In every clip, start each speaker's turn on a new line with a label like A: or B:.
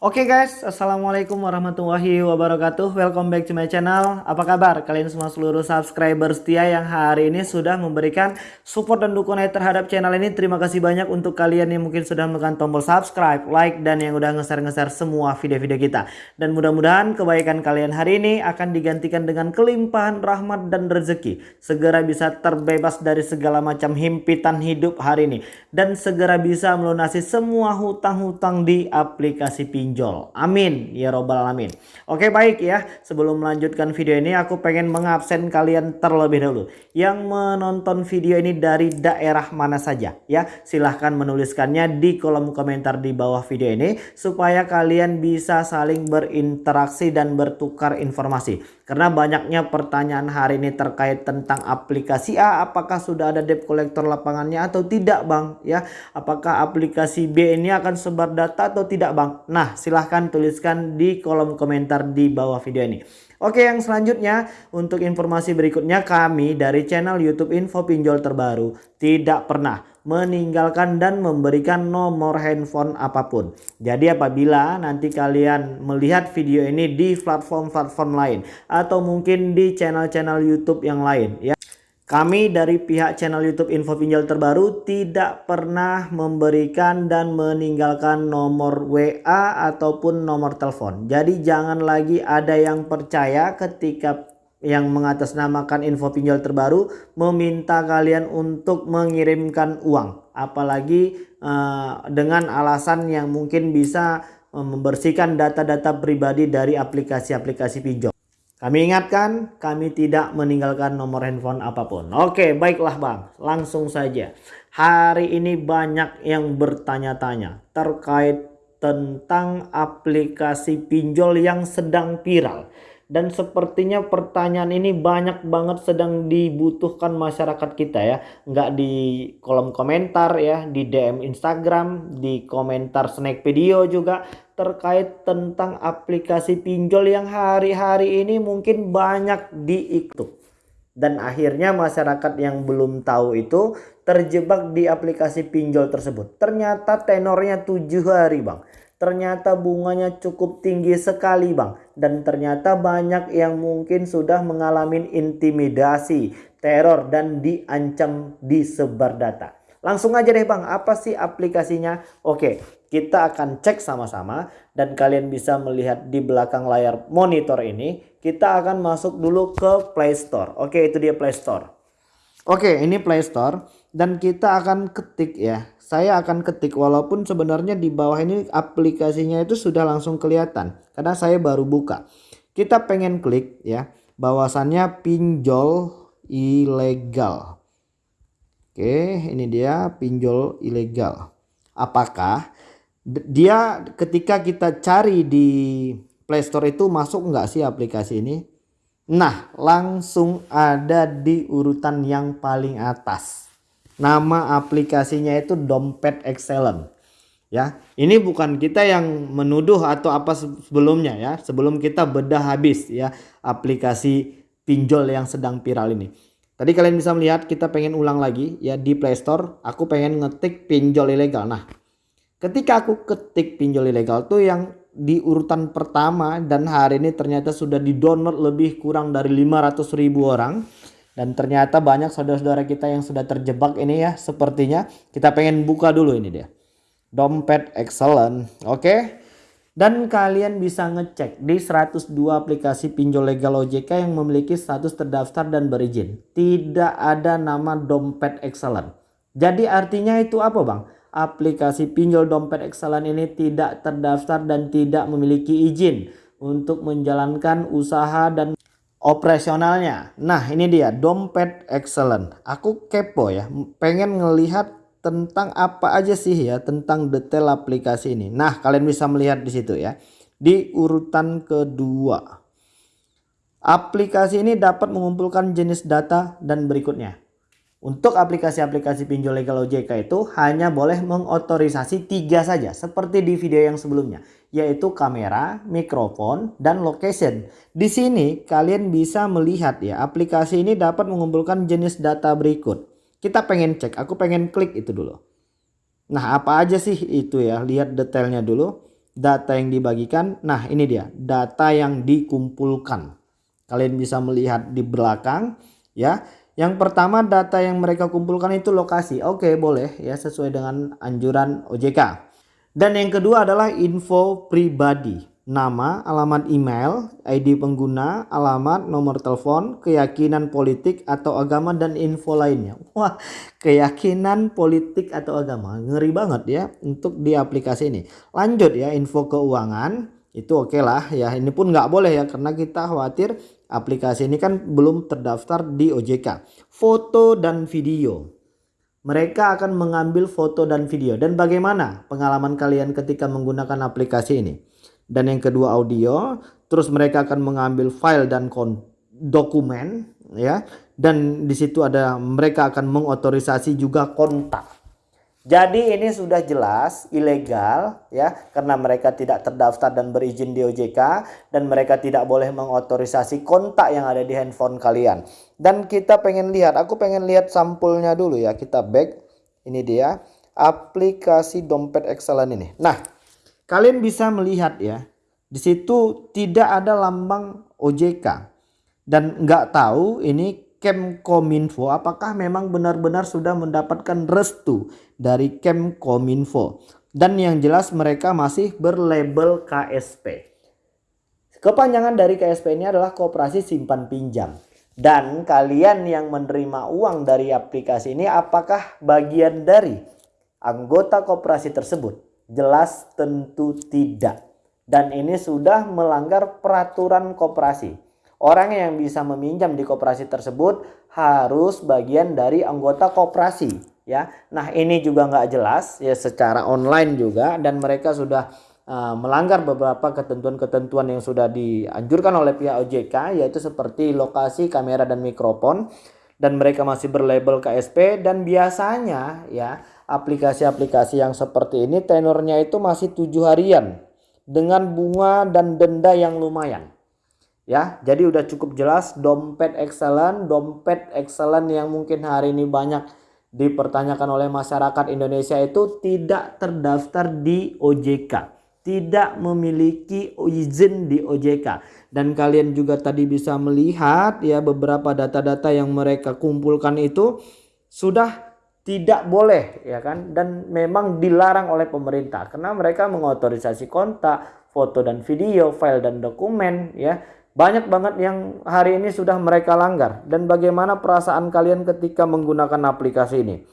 A: Oke okay guys, Assalamualaikum warahmatullahi wabarakatuh. Welcome back to my channel. Apa kabar? Kalian semua seluruh subscriber setia yang hari ini sudah memberikan support dan dukungan terhadap channel ini. Terima kasih banyak untuk kalian yang mungkin sudah menekan tombol subscribe, like, dan yang udah nge-share-nge-share semua video-video kita. Dan mudah-mudahan kebaikan kalian hari ini akan digantikan dengan kelimpahan rahmat dan rezeki. Segera bisa terbebas dari segala macam himpitan hidup hari ini. Dan segera bisa melunasi semua hutang-hutang di aplikasi pinjol pinjol. Amin ya robbal alamin. Oke baik ya sebelum melanjutkan video ini aku pengen mengabsen kalian terlebih dahulu. Yang menonton video ini dari daerah mana saja ya silahkan menuliskannya di kolom komentar di bawah video ini supaya kalian bisa saling berinteraksi dan bertukar informasi. Karena banyaknya pertanyaan hari ini terkait tentang aplikasi A apakah sudah ada debt collector lapangannya atau tidak bang ya. Apakah aplikasi B ini akan sebar data atau tidak bang. Nah silahkan tuliskan di kolom komentar di bawah video ini. Oke yang selanjutnya untuk informasi berikutnya kami dari channel YouTube Info Pinjol Terbaru tidak pernah meninggalkan dan memberikan nomor handphone apa pun. Jadi apabila nanti kalian melihat video ini di platform-platform lain atau mungkin di channel-channel YouTube yang lain ya. Kami dari pihak channel YouTube Info Pinjol Terbaru tidak pernah memberikan dan meninggalkan nomor WA ataupun nomor telepon. Jadi jangan lagi ada yang percaya ketika yang mengatasnamakan info pinjol terbaru meminta kalian untuk mengirimkan uang apalagi uh, dengan alasan yang mungkin bisa uh, membersihkan data-data pribadi dari aplikasi-aplikasi pinjol kami ingatkan kami tidak meninggalkan nomor handphone apa pun. Oke baiklah bang. Langsung saja. Hari ini banyak yang bertanya-tanya terkait tentang aplikasi pinjol yang sedang viral dan sepertinya pertanyaan ini banyak banget sedang dibutuhkan masyarakat kita ya. Nggak di kolom komentar ya di DM Instagram di komentar snack video juga terkait tentang aplikasi pinjol yang hari-hari ini mungkin banyak diikut. Dan akhirnya masyarakat yang belum tahu itu terjebak di aplikasi pinjol tersebut. Ternyata tenornya tujuh hari bang ternyata bunganya cukup tinggi sekali bang. Dan ternyata banyak yang mungkin sudah mengalami intimidasi teror dan diancam disebar data. Langsung aja deh bang. Apa sih aplikasinya? Oke kita akan cek sama-sama. Dan kalian bisa melihat di belakang layar monitor ini kita akan masuk dulu ke Play Store. Oke itu dia Play Store oke ini Play Store dan kita akan ketik ya saya akan ketik walaupun sebenarnya di bawah ini aplikasinya itu sudah langsung kelihatan karena saya baru buka. Kita pengen klik ya bahwasannya pinjol ilegal. Oke, ini dia pinjol ilegal. Apakah dia ketika kita cari di Play Store itu masuk nggak sih aplikasi ini? Nah, langsung ada di urutan yang paling atas. Nama aplikasinya itu Dompet Excellent. Ya, ini bukan kita yang menuduh atau apa sebelumnya ya. Sebelum kita bedah habis ya aplikasi pinjol yang sedang viral ini. Tadi kalian bisa melihat kita pengen ulang lagi ya di Play Store. Aku pengen ngetik pinjol ilegal. Nah, ketika aku ketik pinjol ilegal tuh yang di urutan pertama dan hari ini ternyata sudah di download lebih kurang dari 500 ribu orang dan ternyata banyak saudara-saudara kita yang sudah terjebak ini ya sepertinya. Kita pengen buka dulu ini dia. Dompet excellent. Oke. Okay? Dan kalian bisa ngecek di 102 aplikasi pinjol legal OJK yang memiliki status terdaftar dan berizin. Tidak ada nama dompet excellent. Jadi artinya itu apa bang? Aplikasi pinjol dompet excellent ini tidak terdaftar dan tidak memiliki izin untuk menjalankan usaha dan operasionalnya. Nah ini dia dompet excellent. Aku kepo ya pengen ngelihat tentang apa aja sih ya tentang detail aplikasi ini. Nah kalian bisa melihat di situ ya. Di urutan kedua. Aplikasi ini dapat mengumpulkan jenis data dan berikutnya. Untuk aplikasi-aplikasi pinjol legal OJK itu hanya boleh mengotorisasi tiga saja seperti di video yang sebelumnya yaitu kamera, mikrofon, dan location. Di sini kalian bisa melihat ya aplikasi ini dapat mengumpulkan jenis data berikut. Kita pengen cek, aku pengen klik itu dulu. Nah apa aja sih itu ya lihat detailnya dulu. data yang dibagikan. Nah, ini dia, data yang dikumpulkan. Kalian bisa melihat di belakang ya. Yang pertama data yang mereka kumpulkan itu lokasi. Oke, boleh ya sesuai dengan anjuran OJK. Dan yang kedua adalah info pribadi nama, alamat email, ID pengguna, alamat, nomor telepon, keyakinan politik atau agama dan info lainnya. Wah, keyakinan politik atau agama. Ngeri banget ya untuk di aplikasi ini. Lanjut ya info keuangan. Itu oke okay lah ya. Ini pun nggak boleh ya karena kita khawatir aplikasi ini kan belum terdaftar di OJK. Foto dan video. Mereka akan mengambil foto dan video. Dan bagaimana pengalaman kalian ketika menggunakan aplikasi ini? dan yang kedua audio terus mereka akan mengambil file dan dokumen ya dan di situ ada mereka akan mengotorisasi juga kontak jadi ini sudah jelas ilegal ya karena mereka tidak terdaftar dan berizin di OJK dan mereka tidak boleh mengotorisasi kontak yang ada di handphone kalian. Dan kita pengen lihat, aku pengen lihat sampulnya dulu ya. Kita back. Ini dia aplikasi dompet excellent ini. Nah, Kalian bisa melihat ya, di situ tidak ada lambang OJK dan nggak tahu ini Kemkominfo apakah memang benar-benar sudah mendapatkan restu dari Kemkominfo dan yang jelas mereka masih berlabel KSP. Kepanjangan dari KSP ini adalah Koperasi Simpan Pinjam. Dan kalian yang menerima uang dari aplikasi ini apakah bagian dari anggota koperasi tersebut? Jelas tentu tidak. Dan ini sudah melanggar peraturan koperasi. Orang yang bisa meminjam di koperasi tersebut harus bagian dari anggota koperasi. Ya, nah ini juga nggak jelas ya secara online juga dan mereka sudah uh, melanggar beberapa ketentuan-ketentuan yang sudah dianjurkan oleh pihak OJK yaitu seperti lokasi, kamera dan mikrofon dan mereka masih berlabel KSP dan biasanya ya aplikasi-aplikasi yang seperti ini tenornya itu masih tujuh harian dengan bunga dan denda yang lumayan. Ya, jadi udah cukup jelas dompet excellent, dompet excellent yang mungkin hari ini banyak dipertanyakan oleh masyarakat Indonesia itu tidak terdaftar di OJK, tidak memiliki izin di OJK. Dan kalian juga tadi bisa melihat ya beberapa data-data yang mereka kumpulkan itu sudah tidak boleh ya kan dan memang dilarang oleh pemerintah karena mereka mengotorisasi kontak, foto dan video, file dan dokumen ya. Banyak banget yang hari ini sudah mereka langgar dan bagaimana perasaan kalian ketika menggunakan aplikasi ini.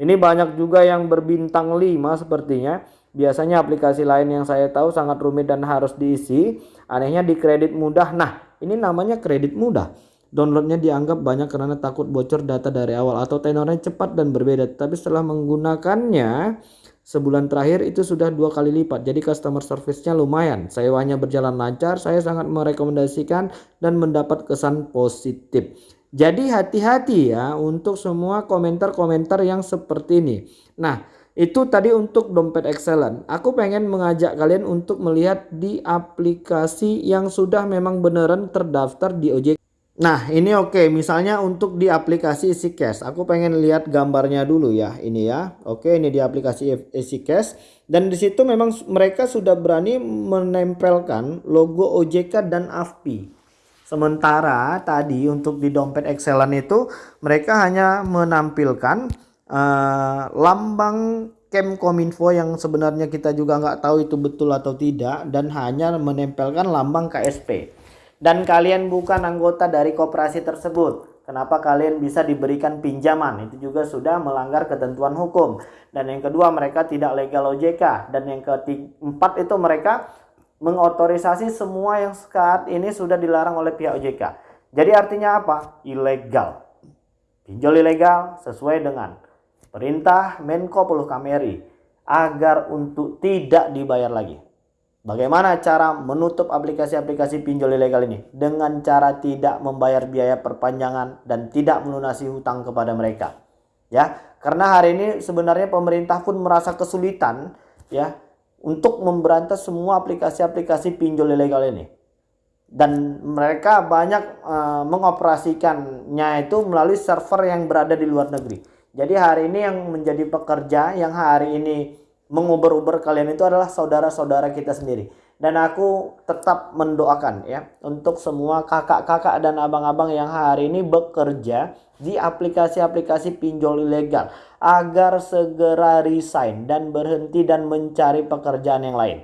A: Ini banyak juga yang berbintang 5 sepertinya. Biasanya aplikasi lain yang saya tahu sangat rumit dan harus diisi. Anehnya di kredit mudah. Nah, ini namanya kredit mudah. Downloadnya dianggap banyak karena takut bocor data dari awal atau tenornya cepat dan berbeda. Tapi setelah menggunakannya sebulan terakhir itu sudah dua kali lipat. Jadi customer service-nya lumayan. Sewanya berjalan lancar. Saya sangat merekomendasikan dan mendapat kesan positif. Jadi hati-hati ya untuk semua komentar-komentar yang seperti ini. Nah, itu tadi untuk dompet excellent. Aku pengen mengajak kalian untuk melihat di aplikasi yang sudah memang beneran terdaftar di OJK. Nah ini oke. Okay. misalnya untuk di aplikasi EasyCash aku pengen lihat gambarnya dulu ya ini ya. Oke ini di aplikasi EasyCash dan di situ memang mereka sudah berani menempelkan logo OJK dan AFPI sementara tadi untuk di dompet Excellent itu mereka hanya menampilkan uh, lambang Kemkominfo yang sebenarnya kita juga nggak tahu itu betul atau tidak dan hanya menempelkan lambang KSP dan kalian bukan anggota dari koperasi tersebut. Kenapa kalian bisa diberikan pinjaman? Itu juga sudah melanggar ketentuan hukum. Dan yang kedua mereka tidak legal OJK. Dan yang keempat itu mereka mengotorisasi semua yang saat ini sudah dilarang oleh pihak OJK. Jadi artinya apa? Ilegal. Pinjol ilegal sesuai dengan perintah Menko Polhukam RI agar untuk tidak dibayar lagi. Bagaimana cara menutup aplikasi-aplikasi pinjol ilegal ini? Dengan cara tidak membayar biaya perpanjangan dan tidak melunasi hutang kepada mereka. Ya, karena hari ini sebenarnya pemerintah pun merasa kesulitan ya untuk memberantas semua aplikasi-aplikasi pinjol ilegal ini. Dan mereka banyak uh, mengoperasikannya itu melalui server yang berada di luar negeri. Jadi hari ini yang menjadi pekerja yang hari ini menguber-uber kalian itu adalah saudara-saudara kita sendiri. Dan aku tetap mendoakan ya untuk semua kakak-kakak dan abang-abang yang hari ini bekerja di aplikasi-aplikasi pinjol ilegal agar segera resign dan berhenti dan mencari pekerjaan yang lain.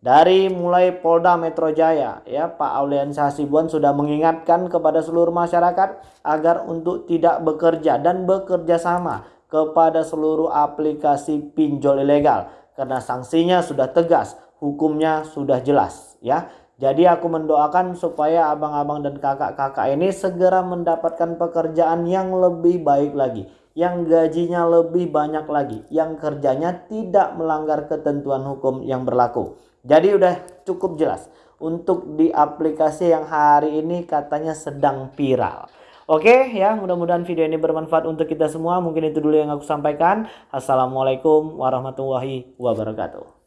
A: Dari mulai Polda Metro Jaya, ya Pak Aulian Hasibuan sudah mengingatkan kepada seluruh masyarakat agar untuk tidak bekerja dan bekerja sama kepada seluruh aplikasi pinjol ilegal karena sanksinya sudah tegas, hukumnya sudah jelas, ya. Jadi aku mendoakan supaya abang-abang dan kakak-kakak ini segera mendapatkan pekerjaan yang lebih baik lagi, yang gajinya lebih banyak lagi, yang kerjanya tidak melanggar ketentuan hukum yang berlaku. Jadi udah cukup jelas untuk di aplikasi yang hari ini katanya sedang viral. Oke ya mudah-mudahan video ini bermanfaat untuk kita semua. Mungkin itu dulu yang aku sampaikan. Assalamualaikum warahmatullahi wabarakatuh.